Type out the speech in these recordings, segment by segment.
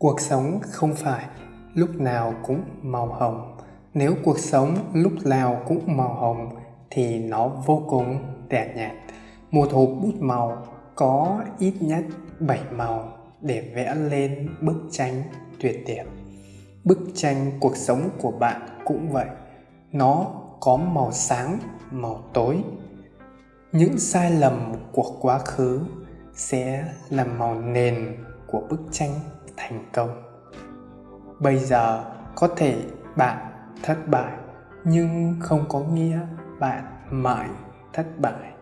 cuộc sống không phải lúc nào cũng màu hồng. Nếu cuộc sống lúc nào cũng màu hồng thì nó vô cùng tẻ nhạt. Một hộp bút màu có ít nhất 7 màu để vẽ lên bức tranh tuyệt đẹp. Bức tranh cuộc sống của bạn cũng vậy. Nó có màu sáng, màu tối. Những sai lầm của quá khứ sẽ là màu nền của bức tranh thành công. Bây giờ có thể bạn thất bại, nhưng không có nghĩa bạn mãi thất bại.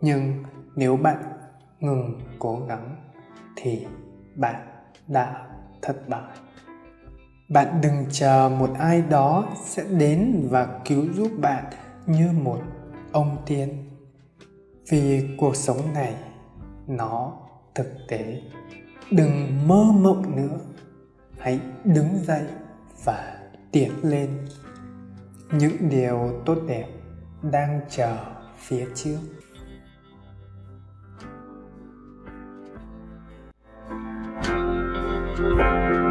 Nhưng nếu bạn ngừng cố gắng, thì bạn đã thất bại. Bạn đừng chờ một ai đó sẽ đến và cứu giúp bạn như một ông tiên. Vì cuộc sống này, nó thực tế. Đừng mơ mộng nữa. Hãy đứng dậy và tiến lên. Những điều tốt đẹp đang chờ phía trước. thank you